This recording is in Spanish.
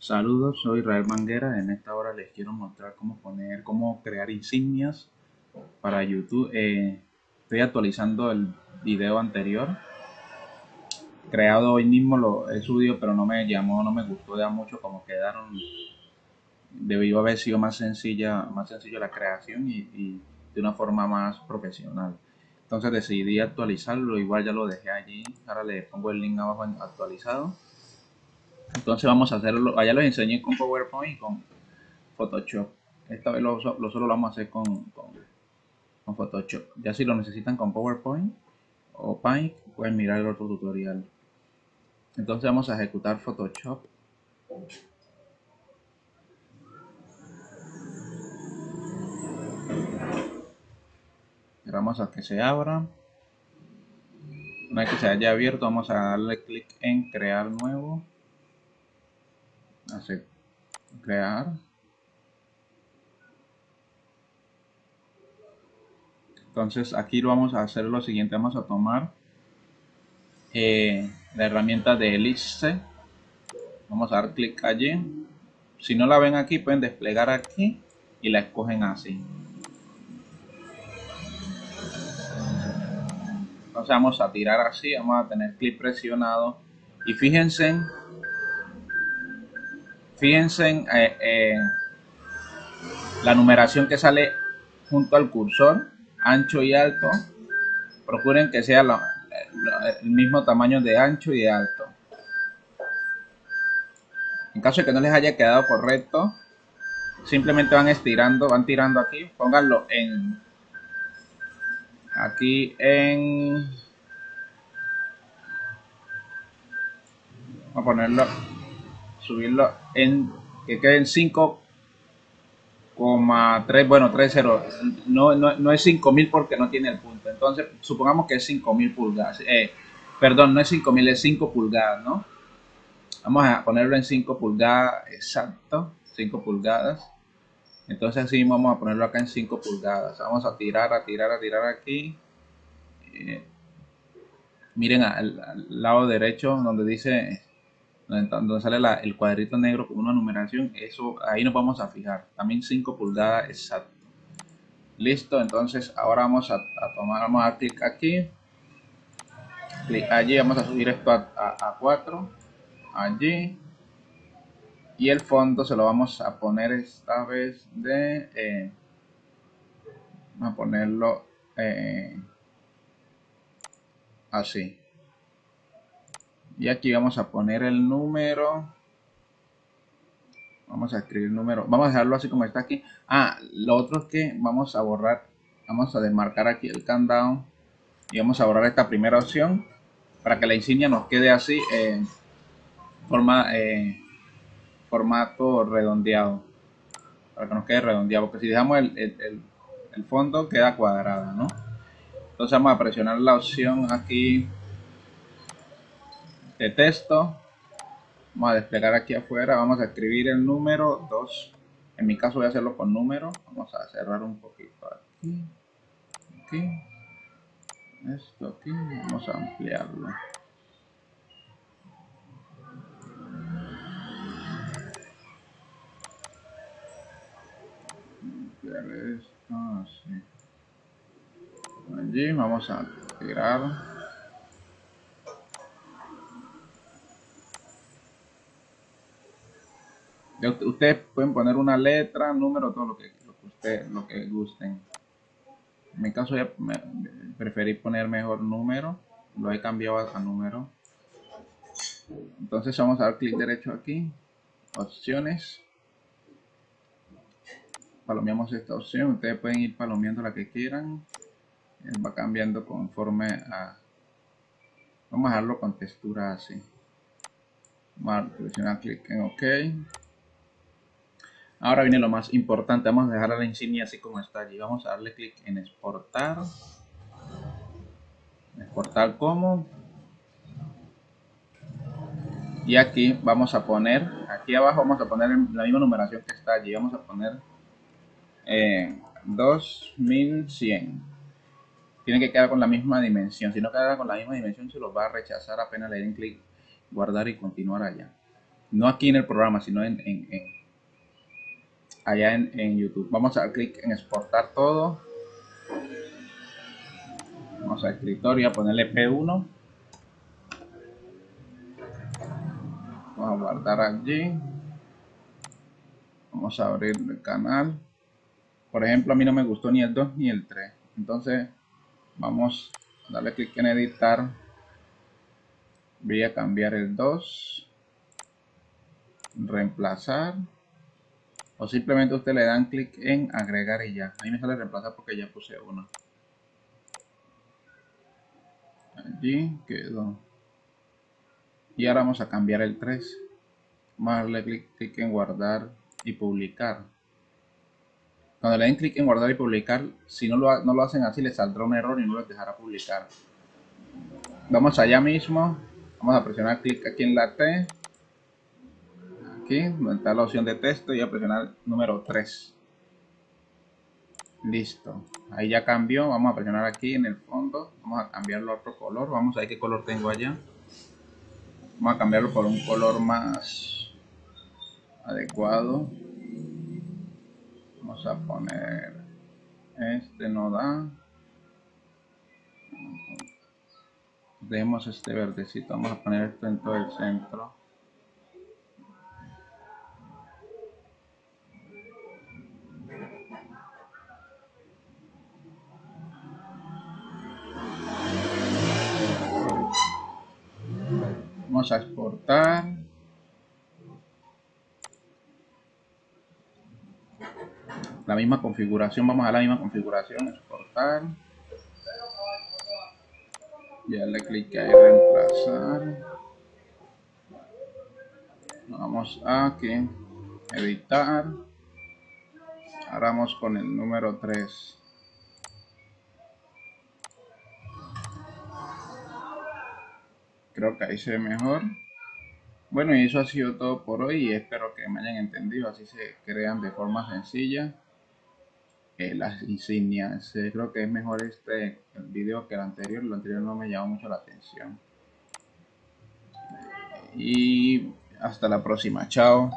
Saludos, soy Israel Manguera. En esta hora les quiero mostrar cómo poner, cómo crear insignias para YouTube. Eh, estoy actualizando el video anterior, creado hoy mismo, lo he subido, pero no me llamó, no me gustó ya mucho como quedaron. Debió haber sido más sencilla, más sencillo la creación y, de una forma más profesional. Entonces decidí actualizarlo, igual ya lo dejé allí. Ahora le pongo el link abajo en actualizado entonces vamos a hacerlo, allá los enseñé con PowerPoint y con Photoshop. Esta vez lo, solo lo vamos a hacer con, con, Photoshop. Ya si lo necesitan con PowerPoint o Paint, pueden mirar el otro tutorial. Entonces vamos a ejecutar Photoshop. Esperamos a que se abra. Una vez que se haya abierto, vamos a darle clic en crear nuevo hacer crear. Entonces aquí lo vamos a hacer lo siguiente. Vamos a tomar eh, la herramienta de elipse vamos a dar clic allí. Si no la ven aquí pueden desplegar aquí y la escogen así. Entonces vamos a tirar así. Vamos a tener clic presionado. Y fíjense Fíjense en eh, la numeración que sale junto al cursor, ancho y alto. Procuren que sea el mismo tamaño de ancho y de alto. En caso de que no les haya quedado correcto, simplemente van estirando, van tirando aquí, pónganlo en aquí en vamos a ponerlo subirlo en que quede en 5,3, bueno, 3,0. No, no, no es 5000 porque no tiene el punto. Entonces, supongamos que es 5000 pulgadas. Eh, perdón, no es 5000, es 5 pulgadas, ¿no? Vamos a ponerlo en 5 pulgadas, exacto, 5 pulgadas. Entonces así vamos a ponerlo acá en 5 pulgadas. Vamos a tirar, a tirar, a tirar aquí. Eh, miren al, lado derecho donde dice donde sale el cuadrito negro con una numeración, eso ahí nos vamos a fijar. También 5 pulgadas exacto. Listo, entonces ahora vamos a, tomar, vamos a clic aquí. Clic allí, vamos a subir esto a, 4. Allí. Y el fondo se lo vamos a poner esta vez de... Eh, vamos a ponerlo eh, así y aquí vamos a poner el número. Vamos a escribir el número. Vamos a dejarlo así como está aquí. Ah lo otro es que vamos a borrar vamos a desmarcar aquí el countdown y vamos a borrar esta primera opción para que la insignia nos quede así en forma eh, formato redondeado. Para que nos quede redondeado porque si dejamos el, el, el fondo queda cuadrado ¿no? entonces vamos a presionar la opción aquí de texto. Vamos a desplegar aquí afuera. Vamos a escribir el número 2. En mi caso voy a hacerlo con número. Vamos a cerrar un poquito aquí. Aquí. Esto aquí. Vamos a ampliarlo. Ampliar esto así. Allí vamos a tirar Ustedes pueden poner una letra, número, todo lo que, lo lo que gusten. En mi caso ya preferí poner mejor número, lo he cambiado a, número. Entonces vamos a dar clic derecho aquí, opciones. Palomeamos esta opción, ustedes pueden ir palomeando la que quieran. va cambiando conforme a... Vamos a dejarlo con textura así. Vamos a presionar clic en OK. Ahora viene lo más importante, vamos a dejar la insignia así como está allí. Vamos a darle clic en exportar. Exportar como. Y aquí vamos a poner, aquí abajo vamos a poner la misma numeración que está allí. Vamos a poner eh, 2100. Tiene que quedar con la misma dimensión. Si no queda con la misma dimensión, se lo va a rechazar apenas le den clic, guardar y continuar allá. No aquí en el programa, sino en, allá en, YouTube. Vamos a dar clic en exportar todo. Vamos a escritorio, a ponerle P1. Vamos a guardar allí. Vamos a abrir el canal. Por ejemplo, a mí no me gustó ni el 2 ni el 3. Entonces, vamos a darle clic en editar. Voy a cambiar el 2. Reemplazar. O simplemente usted le dan clic en agregar y ya. Ahí me sale reemplazar porque ya puse uno. Allí quedó. Y ahora vamos a cambiar el 3. Vamos a darle clic, clic en guardar y publicar. Cuando le den clic en guardar y publicar, si no lo, no lo hacen así, les saldrá un error y no les dejará publicar. Vamos allá mismo. Vamos a presionar clic aquí en la T aquí está la opción de texto y a presionar número 3 listo. Ahí ya cambió. Vamos a presionar aquí en el fondo. Vamos a cambiarlo a otro color. Vamos a ver qué color tengo allá. Vamos a cambiarlo por un color más adecuado. Vamos a poner este no da. Demos este verdecito. Vamos a poner esto en todo el centro Vamos a exportar. La misma configuración, vamos a la misma configuración, exportar. Ya le clique ahí reemplazar. Vamos a aquí, editar. Ahora vamos con el número 3. Creo que ahí se ve mejor. Bueno y eso ha sido todo por hoy y espero que me hayan entendido así se crean de forma sencilla. Eh, las insignias eh, creo que es mejor este el video que el anterior lo anterior no me llamó mucho la atención. Y hasta la próxima chao